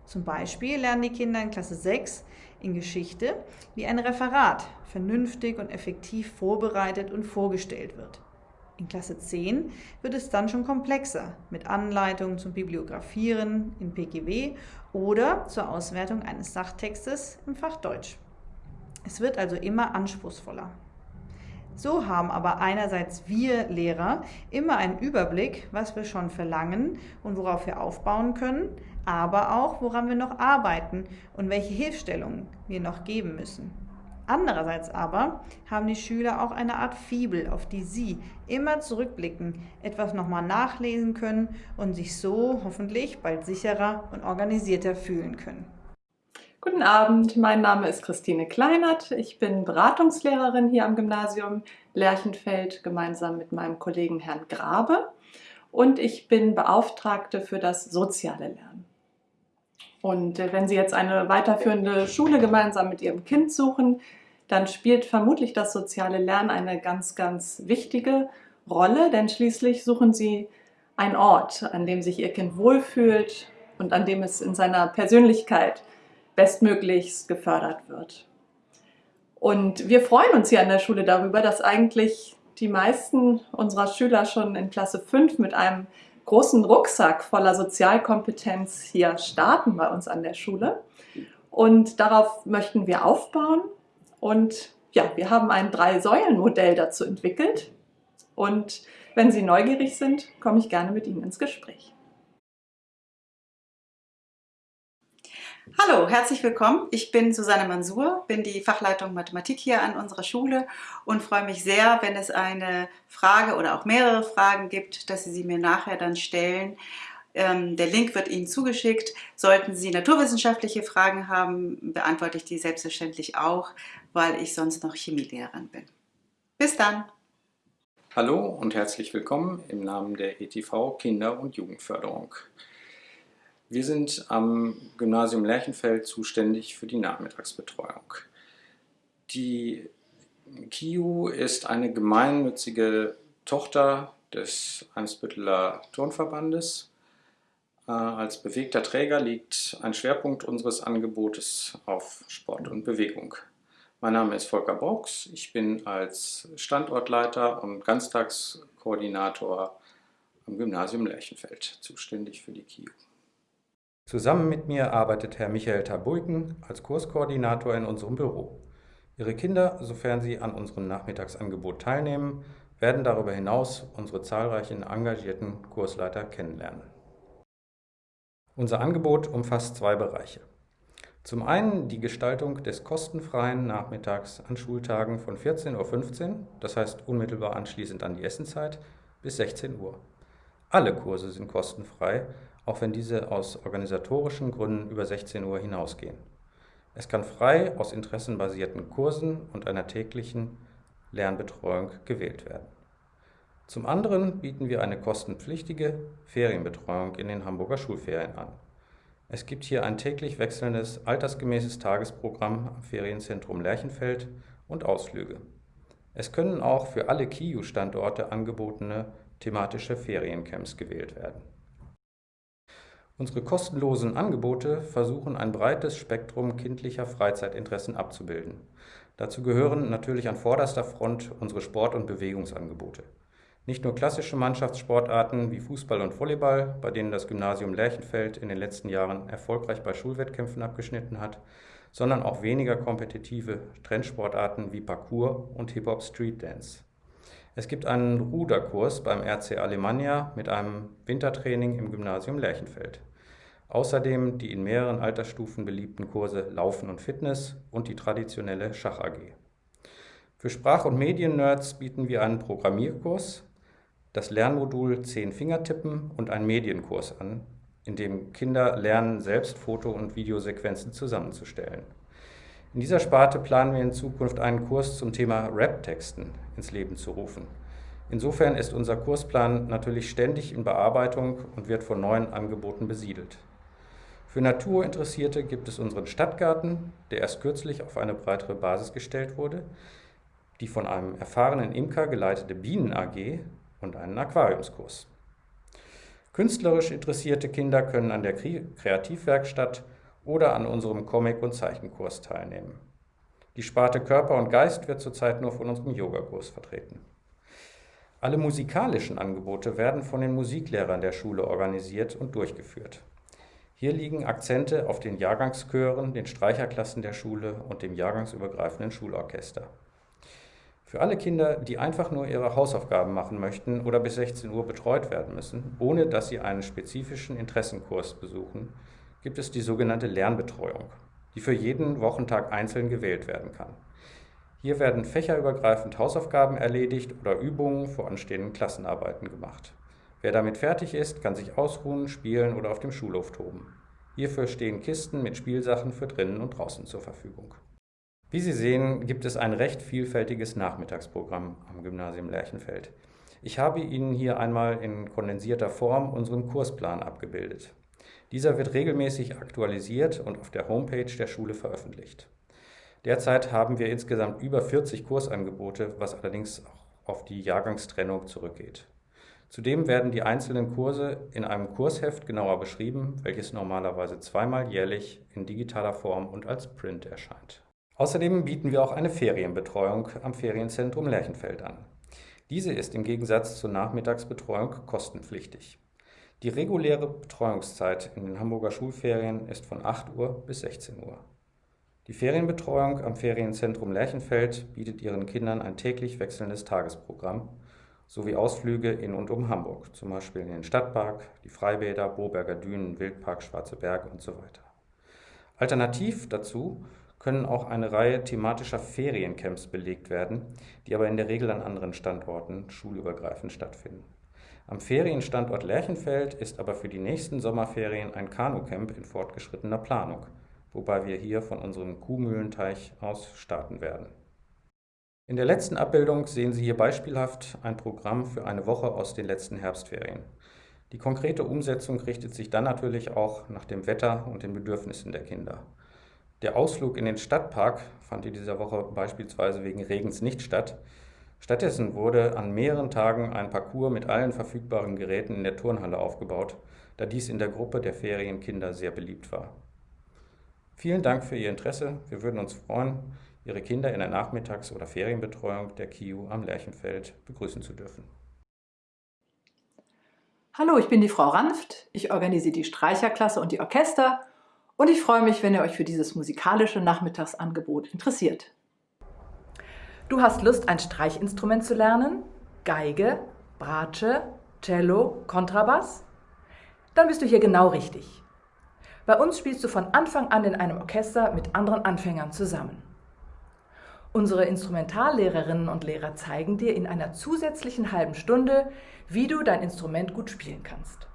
Zum Beispiel lernen die Kinder in Klasse 6 in Geschichte, wie ein Referat vernünftig und effektiv vorbereitet und vorgestellt wird. In Klasse 10 wird es dann schon komplexer mit Anleitungen zum Bibliografieren in PGW oder zur Auswertung eines Sachtextes im Fach Deutsch. Es wird also immer anspruchsvoller. So haben aber einerseits wir Lehrer immer einen Überblick, was wir schon verlangen und worauf wir aufbauen können, aber auch, woran wir noch arbeiten und welche Hilfestellungen wir noch geben müssen. Andererseits aber haben die Schüler auch eine Art Fibel, auf die sie immer zurückblicken, etwas nochmal nachlesen können und sich so hoffentlich bald sicherer und organisierter fühlen können.
Guten Abend, mein Name ist Christine Kleinert. Ich bin Beratungslehrerin hier am Gymnasium Lerchenfeld gemeinsam mit meinem Kollegen Herrn Grabe und ich bin Beauftragte für das soziale Lernen. Und äh, wenn Sie jetzt eine weiterführende Schule gemeinsam mit Ihrem Kind suchen, dann spielt vermutlich das soziale Lernen eine ganz, ganz wichtige Rolle, denn schließlich suchen Sie einen Ort, an dem sich Ihr Kind wohlfühlt und an dem es in seiner Persönlichkeit bestmöglichst gefördert wird. Und wir freuen uns hier an der Schule darüber, dass eigentlich die meisten unserer Schüler schon in Klasse 5 mit einem großen Rucksack voller Sozialkompetenz hier starten bei uns an der Schule. Und darauf möchten wir aufbauen. Und ja, wir haben ein Drei-Säulen-Modell dazu entwickelt. Und wenn Sie neugierig sind, komme ich gerne mit Ihnen ins Gespräch.
Hallo, herzlich willkommen. Ich bin Susanne Mansur, bin die Fachleitung Mathematik hier an unserer Schule und freue mich sehr, wenn es eine Frage oder auch mehrere Fragen gibt, dass Sie sie mir nachher dann stellen. Ähm, der Link wird Ihnen zugeschickt. Sollten Sie naturwissenschaftliche Fragen haben, beantworte ich die selbstverständlich auch, weil ich sonst noch Chemielehrerin bin. Bis dann!
Hallo und herzlich willkommen im Namen der ETV Kinder- und Jugendförderung. Wir sind am Gymnasium Lerchenfeld zuständig für die Nachmittagsbetreuung. Die KIU ist eine gemeinnützige Tochter des Eimsbütteler Turnverbandes.
Äh, als bewegter Träger liegt ein Schwerpunkt unseres Angebotes auf Sport und Bewegung. Mein Name ist Volker Brauchs. Ich bin als Standortleiter und Ganztagskoordinator am Gymnasium Lerchenfeld zuständig für die KIU.
Zusammen mit mir arbeitet Herr Michael Tabuiken als Kurskoordinator in unserem Büro. Ihre Kinder, sofern sie an unserem Nachmittagsangebot teilnehmen, werden darüber hinaus unsere zahlreichen engagierten Kursleiter kennenlernen. Unser Angebot umfasst zwei Bereiche. Zum einen die Gestaltung des kostenfreien Nachmittags an Schultagen von 14.15 Uhr, das heißt unmittelbar anschließend an die Essenzeit, bis 16 Uhr. Alle Kurse sind kostenfrei, auch wenn diese aus organisatorischen Gründen über 16 Uhr hinausgehen. Es kann frei aus interessenbasierten Kursen und einer täglichen Lernbetreuung gewählt werden. Zum anderen bieten wir eine kostenpflichtige Ferienbetreuung in den Hamburger Schulferien an. Es gibt hier ein täglich wechselndes, altersgemäßes Tagesprogramm am Ferienzentrum Lerchenfeld und Ausflüge. Es können auch für alle KIU-Standorte angebotene thematische Feriencamps gewählt werden. Unsere kostenlosen Angebote versuchen ein breites Spektrum kindlicher Freizeitinteressen abzubilden. Dazu gehören natürlich an vorderster Front unsere Sport- und Bewegungsangebote. Nicht nur klassische Mannschaftssportarten wie Fußball und Volleyball, bei denen das Gymnasium Lerchenfeld in den letzten Jahren erfolgreich bei Schulwettkämpfen abgeschnitten hat, sondern auch weniger kompetitive Trendsportarten wie Parkour und Hip-Hop Street Dance. Es gibt einen Ruderkurs beim RC Alemannia mit einem Wintertraining im Gymnasium Lerchenfeld. Außerdem die in mehreren Altersstufen beliebten Kurse Laufen und Fitness und die traditionelle Schach AG. Für Sprach- und Medien-Nerds bieten wir einen Programmierkurs, das Lernmodul 10 Fingertippen und einen Medienkurs an, in dem Kinder lernen, selbst Foto- und Videosequenzen zusammenzustellen. In dieser Sparte planen wir in Zukunft einen Kurs zum Thema Rap-Texten ins Leben zu rufen. Insofern ist unser Kursplan natürlich ständig in Bearbeitung und wird von neuen Angeboten besiedelt. Für Naturinteressierte gibt es unseren Stadtgarten, der erst kürzlich auf eine breitere Basis gestellt wurde, die von einem erfahrenen Imker geleitete Bienen AG und einen Aquariumskurs. Künstlerisch interessierte Kinder können an der Kreativwerkstatt oder an unserem Comic- und Zeichenkurs teilnehmen. Die Sparte Körper und Geist wird zurzeit nur von unserem Yogakurs vertreten. Alle musikalischen Angebote werden von den Musiklehrern der Schule organisiert und durchgeführt. Hier liegen Akzente auf den Jahrgangschören, den Streicherklassen der Schule und dem jahrgangsübergreifenden Schulorchester. Für alle Kinder, die einfach nur ihre Hausaufgaben machen möchten oder bis 16 Uhr betreut werden müssen, ohne dass sie einen spezifischen Interessenkurs besuchen, gibt es die sogenannte Lernbetreuung, die für jeden Wochentag einzeln gewählt werden kann. Hier werden fächerübergreifend Hausaufgaben erledigt oder Übungen vor anstehenden Klassenarbeiten gemacht. Wer damit fertig ist, kann sich ausruhen, spielen oder auf dem Schulhof toben. Hierfür stehen Kisten mit Spielsachen für drinnen und draußen zur Verfügung. Wie Sie sehen, gibt es ein recht vielfältiges Nachmittagsprogramm am Gymnasium Lerchenfeld. Ich habe Ihnen hier einmal in kondensierter Form unseren Kursplan abgebildet. Dieser wird regelmäßig aktualisiert und auf der Homepage der Schule veröffentlicht. Derzeit haben wir insgesamt über 40 Kursangebote, was allerdings auch auf die Jahrgangstrennung zurückgeht. Zudem werden die einzelnen Kurse in einem Kursheft genauer beschrieben, welches normalerweise zweimal jährlich in digitaler Form und als Print erscheint. Außerdem bieten wir auch eine Ferienbetreuung am Ferienzentrum Lerchenfeld an. Diese ist im Gegensatz zur Nachmittagsbetreuung kostenpflichtig. Die reguläre Betreuungszeit in den Hamburger Schulferien ist von 8 Uhr bis 16 Uhr. Die Ferienbetreuung am Ferienzentrum Lerchenfeld bietet ihren Kindern ein täglich wechselndes Tagesprogramm sowie Ausflüge in und um Hamburg, zum Beispiel in den Stadtpark, die Freibäder, Boberger Dünen, Wildpark, Schwarze Berge und so weiter. Alternativ dazu können auch eine Reihe thematischer Feriencamps belegt werden, die aber in der Regel an anderen Standorten schulübergreifend stattfinden. Am Ferienstandort Lerchenfeld ist aber für die nächsten Sommerferien ein Kanucamp in fortgeschrittener Planung, wobei wir hier von unserem Kuhmühlenteich aus starten werden. In der letzten Abbildung sehen Sie hier beispielhaft ein Programm für eine Woche aus den letzten Herbstferien. Die konkrete Umsetzung richtet sich dann natürlich auch nach dem Wetter und den Bedürfnissen der Kinder. Der Ausflug in den Stadtpark fand in dieser Woche beispielsweise wegen Regens nicht statt. Stattdessen wurde an mehreren Tagen ein Parcours mit allen verfügbaren Geräten in der Turnhalle aufgebaut, da dies in der Gruppe der Ferienkinder sehr beliebt war. Vielen Dank für Ihr Interesse. Wir würden uns freuen, Ihre Kinder in der Nachmittags- oder Ferienbetreuung der KIU am Lerchenfeld begrüßen zu dürfen.
Hallo, ich bin die Frau Ranft. Ich organisiere die Streicherklasse und die Orchester und ich freue mich, wenn ihr euch für dieses musikalische Nachmittagsangebot interessiert. Du hast Lust, ein Streichinstrument zu lernen? Geige, Bratsche, Cello, Kontrabass? Dann bist du hier genau richtig. Bei uns spielst du von Anfang an in einem Orchester mit anderen Anfängern zusammen. Unsere Instrumentallehrerinnen und Lehrer zeigen dir in einer zusätzlichen halben Stunde, wie du dein Instrument gut spielen kannst.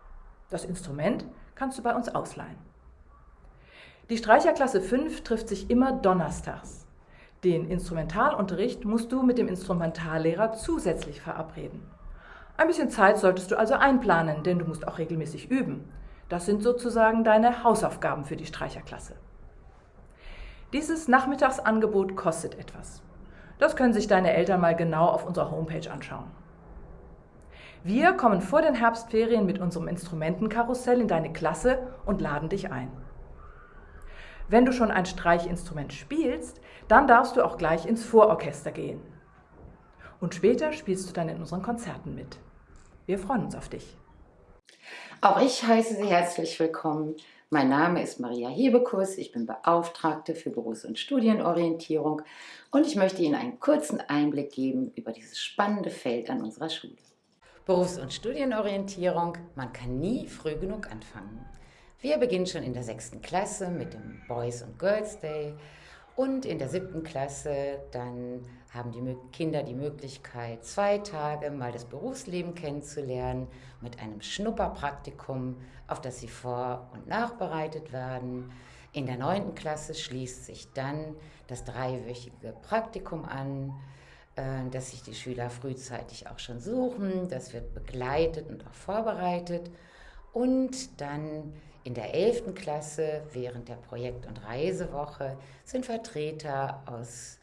Das Instrument kannst du bei uns ausleihen. Die Streicherklasse 5 trifft sich immer donnerstags. Den Instrumentalunterricht musst du mit dem Instrumentallehrer zusätzlich verabreden. Ein bisschen Zeit solltest du also einplanen, denn du musst auch regelmäßig üben. Das sind sozusagen deine Hausaufgaben für die Streicherklasse. Dieses Nachmittagsangebot kostet etwas. Das können sich deine Eltern mal genau auf unserer Homepage anschauen. Wir kommen vor den Herbstferien mit unserem Instrumentenkarussell in deine Klasse und laden dich ein. Wenn du schon ein Streichinstrument spielst, dann darfst du auch gleich ins Vororchester gehen. Und später spielst du dann in unseren Konzerten mit. Wir freuen uns auf dich.
Auch ich heiße Sie herzlich willkommen. Mein Name ist Maria Hebekus, ich bin Beauftragte für Berufs- und Studienorientierung und ich möchte Ihnen einen kurzen Einblick geben über dieses spannende Feld an unserer Schule. Berufs- und Studienorientierung, man kann nie früh genug anfangen. Wir beginnen schon in der sechsten Klasse mit dem Boys und Girls Day und in der siebten Klasse dann haben die Kinder die Möglichkeit, zwei Tage mal das Berufsleben kennenzulernen mit einem Schnupperpraktikum, auf das sie vor- und nachbereitet werden. In der neunten Klasse schließt sich dann das dreiwöchige Praktikum an, äh, das sich die Schüler frühzeitig auch schon suchen. Das wird begleitet und auch vorbereitet. Und dann in der 11. Klasse während der Projekt- und Reisewoche sind Vertreter aus,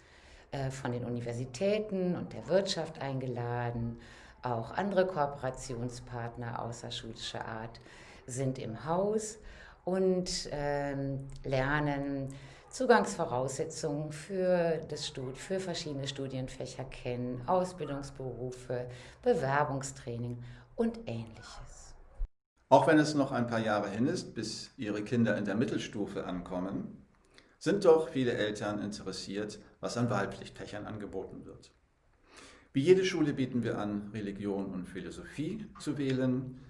äh, von den Universitäten und der Wirtschaft eingeladen. Auch andere Kooperationspartner außerschulischer Art sind im Haus und ähm, lernen Zugangsvoraussetzungen für, das Stud für verschiedene Studienfächer kennen, Ausbildungsberufe, Bewerbungstraining und ähnliches.
Auch wenn es noch ein paar Jahre hin ist, bis Ihre Kinder in der Mittelstufe ankommen, sind doch viele Eltern interessiert, was an Wahlpflichtfächern angeboten wird. Wie jede Schule bieten wir an, Religion und Philosophie zu wählen.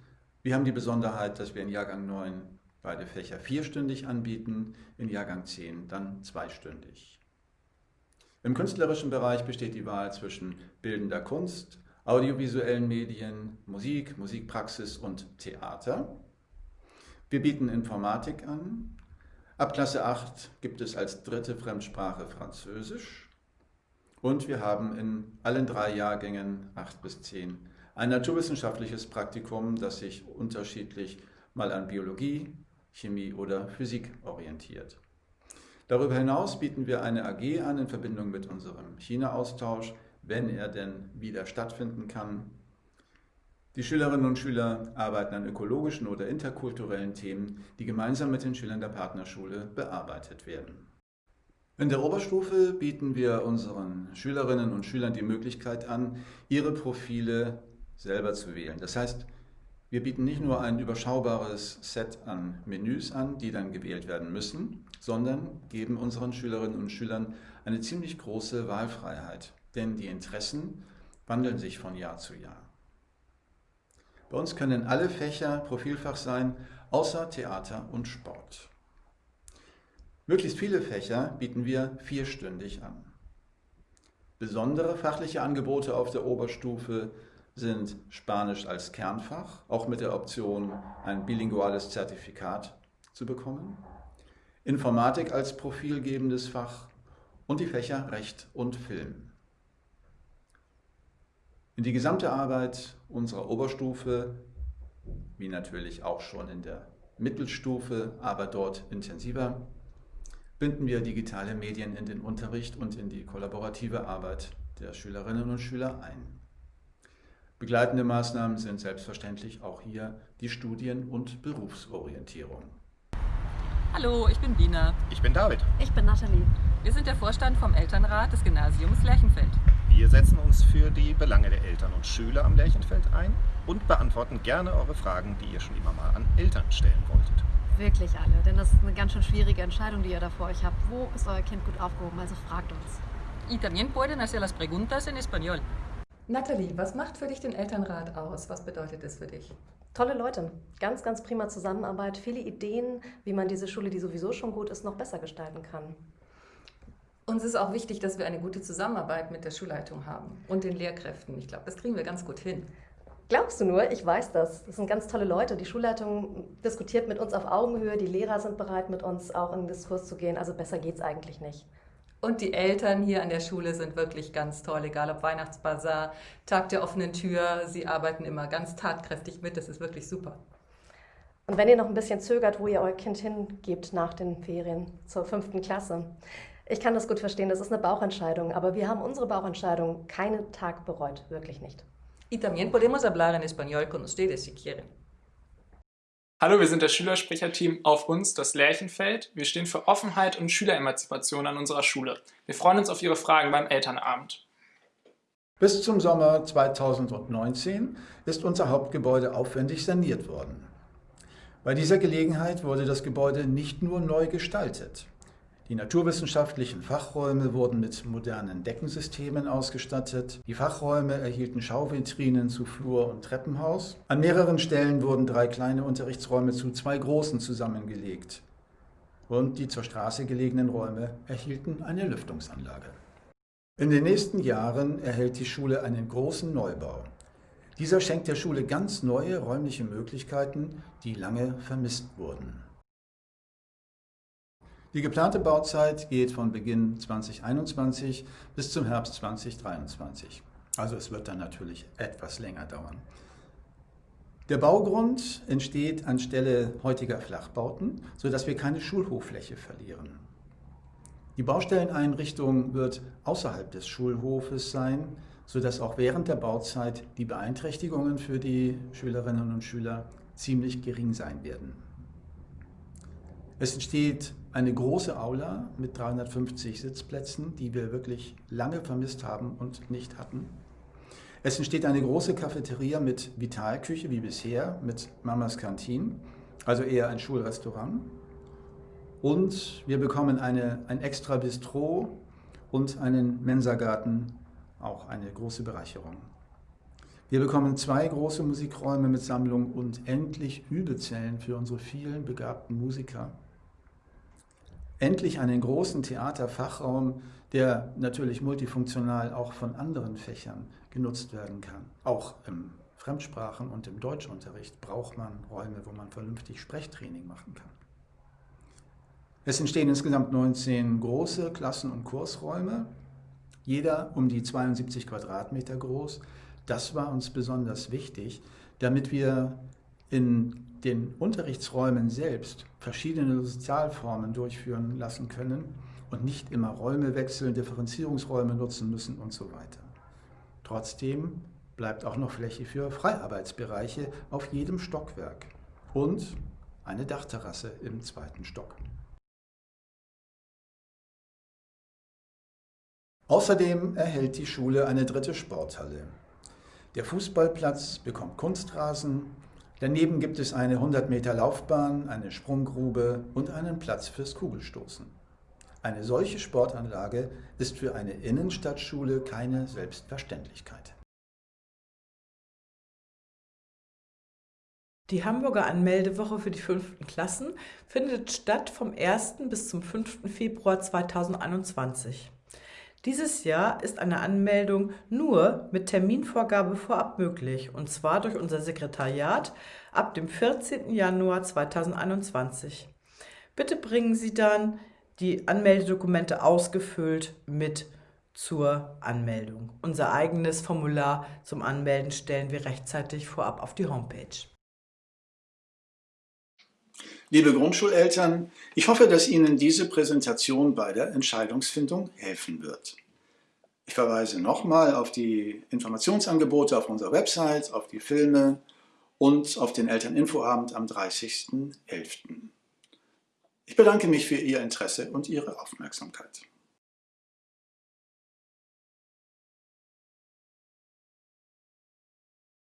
Wir haben die Besonderheit, dass wir in Jahrgang 9 beide Fächer vierstündig anbieten, in Jahrgang 10 dann zweistündig. Im künstlerischen Bereich besteht die Wahl zwischen bildender Kunst, audiovisuellen Medien, Musik, Musikpraxis und Theater. Wir bieten Informatik an. Ab Klasse 8 gibt es als dritte Fremdsprache Französisch. Und wir haben in allen drei Jahrgängen 8 bis 10 ein naturwissenschaftliches Praktikum, das sich unterschiedlich mal an Biologie, Chemie oder Physik orientiert. Darüber hinaus bieten wir eine AG an in Verbindung mit unserem China-Austausch, wenn er denn wieder stattfinden kann. Die Schülerinnen und Schüler arbeiten an ökologischen oder interkulturellen Themen, die gemeinsam mit den Schülern der Partnerschule bearbeitet werden. In der Oberstufe bieten wir unseren Schülerinnen und Schülern die Möglichkeit an, ihre Profile selber zu wählen. Das heißt, wir bieten nicht nur ein überschaubares Set an Menüs an, die dann gewählt werden müssen, sondern geben unseren Schülerinnen und Schülern eine ziemlich große Wahlfreiheit denn die Interessen wandeln sich von Jahr zu Jahr. Bei uns können alle Fächer Profilfach sein, außer Theater und Sport. Möglichst viele Fächer bieten wir vierstündig an. Besondere fachliche Angebote auf der Oberstufe sind Spanisch als Kernfach, auch mit der Option, ein bilinguales Zertifikat zu bekommen, Informatik als profilgebendes Fach und die Fächer Recht und Film. In die gesamte Arbeit unserer Oberstufe, wie natürlich auch schon in der Mittelstufe, aber dort intensiver, binden wir digitale Medien in den Unterricht und in die kollaborative Arbeit der Schülerinnen und Schüler ein. Begleitende Maßnahmen sind selbstverständlich auch hier die Studien- und Berufsorientierung.
Hallo, ich bin Bina.
Ich bin David.
Ich bin Nathalie.
Wir sind der Vorstand vom Elternrat des Gymnasiums Lerchenfeld.
Wir setzen uns für die Belange der Eltern und Schüler am Lerchenfeld ein und beantworten gerne eure Fragen, die ihr schon immer mal an Eltern stellen wolltet.
Wirklich alle, denn das ist eine ganz schön schwierige Entscheidung, die ihr da vor euch habt. Wo ist euer Kind gut aufgehoben? Also fragt uns.
Y también pueden hacer las preguntas en español.
Nathalie, was macht für dich den Elternrat aus? Was bedeutet es für dich?
Tolle Leute, ganz, ganz prima Zusammenarbeit, viele Ideen, wie man diese Schule, die sowieso schon gut ist, noch besser gestalten kann.
Uns ist auch wichtig, dass wir eine gute Zusammenarbeit mit der Schulleitung haben und den Lehrkräften. Ich glaube, das kriegen wir ganz gut hin.
Glaubst du nur? Ich weiß das. Das sind ganz tolle Leute. Die Schulleitung diskutiert mit uns auf Augenhöhe. Die Lehrer sind bereit, mit uns auch in den Diskurs zu gehen. Also besser geht es eigentlich nicht.
Und die Eltern hier an der Schule sind wirklich ganz toll, egal ob Weihnachtsbazar, Tag der offenen Tür. Sie arbeiten immer ganz tatkräftig mit. Das ist wirklich super.
Und wenn ihr noch ein bisschen zögert, wo ihr euer Kind hingebt nach den Ferien zur fünften Klasse, ich kann das gut verstehen, das ist eine Bauchentscheidung, aber wir haben unsere Bauchentscheidung keinen Tag bereut, wirklich nicht.
Y también podemos hablar en español con ustedes si quieren.
Hallo, wir sind das Schülersprecherteam auf uns, das Lärchenfeld. Wir stehen für Offenheit und Schüleremanzipation an unserer Schule. Wir freuen uns auf Ihre Fragen beim Elternabend.
Bis zum Sommer 2019 ist unser Hauptgebäude aufwendig saniert worden. Bei dieser Gelegenheit wurde das Gebäude nicht nur neu gestaltet. Die naturwissenschaftlichen Fachräume wurden mit modernen Deckensystemen ausgestattet. Die Fachräume erhielten Schauvitrinen zu Flur und Treppenhaus. An mehreren Stellen wurden drei kleine Unterrichtsräume zu zwei großen zusammengelegt. Und die zur Straße gelegenen Räume erhielten eine Lüftungsanlage. In den nächsten Jahren erhält die Schule einen großen Neubau. Dieser schenkt der Schule ganz neue räumliche Möglichkeiten, die lange vermisst wurden. Die geplante Bauzeit geht von Beginn 2021 bis zum Herbst 2023. Also es wird dann natürlich etwas länger dauern. Der Baugrund entsteht anstelle heutiger Flachbauten, sodass wir keine Schulhoffläche verlieren. Die Baustelleneinrichtung wird außerhalb des Schulhofes sein, sodass auch während der Bauzeit die Beeinträchtigungen für die Schülerinnen und Schüler ziemlich gering sein werden. Es entsteht eine große Aula mit 350 Sitzplätzen, die wir wirklich lange vermisst haben und nicht hatten. Es entsteht eine große Cafeteria mit Vitalküche wie bisher, mit Mamas Kantine, also eher ein Schulrestaurant. Und wir bekommen eine, ein extra Bistro und einen Mensagarten, auch eine große Bereicherung. Wir bekommen zwei große Musikräume mit Sammlung und endlich Übezellen für unsere vielen begabten Musiker endlich einen großen Theaterfachraum, der natürlich multifunktional auch von anderen Fächern genutzt werden kann. Auch im Fremdsprachen- und im Deutschunterricht braucht man Räume, wo man vernünftig Sprechtraining machen kann. Es entstehen insgesamt 19 große Klassen- und Kursräume, jeder um die 72 Quadratmeter groß. Das war uns besonders wichtig, damit wir in den Unterrichtsräumen selbst verschiedene Sozialformen durchführen lassen können und nicht immer Räume wechseln, Differenzierungsräume nutzen müssen und so weiter. Trotzdem bleibt auch noch Fläche für Freiarbeitsbereiche auf jedem Stockwerk und eine Dachterrasse im zweiten Stock. Außerdem erhält die Schule eine dritte Sporthalle. Der Fußballplatz bekommt Kunstrasen, Daneben gibt es eine 100 Meter Laufbahn, eine Sprunggrube und einen Platz fürs Kugelstoßen. Eine solche Sportanlage ist für eine Innenstadtschule keine Selbstverständlichkeit.
Die Hamburger Anmeldewoche für die fünften Klassen findet statt vom 1. bis zum 5. Februar 2021. Dieses Jahr ist eine Anmeldung nur mit Terminvorgabe vorab möglich, und zwar durch unser Sekretariat ab dem 14. Januar 2021. Bitte bringen Sie dann die Anmeldedokumente ausgefüllt mit zur Anmeldung. Unser eigenes Formular zum Anmelden stellen wir rechtzeitig vorab auf die Homepage.
Liebe Grundschuleltern, ich hoffe, dass Ihnen diese Präsentation bei der Entscheidungsfindung helfen wird. Ich verweise nochmal auf die Informationsangebote auf unserer Website, auf die Filme und auf den Elterninfoabend am 30.11. Ich bedanke mich für Ihr Interesse und Ihre Aufmerksamkeit.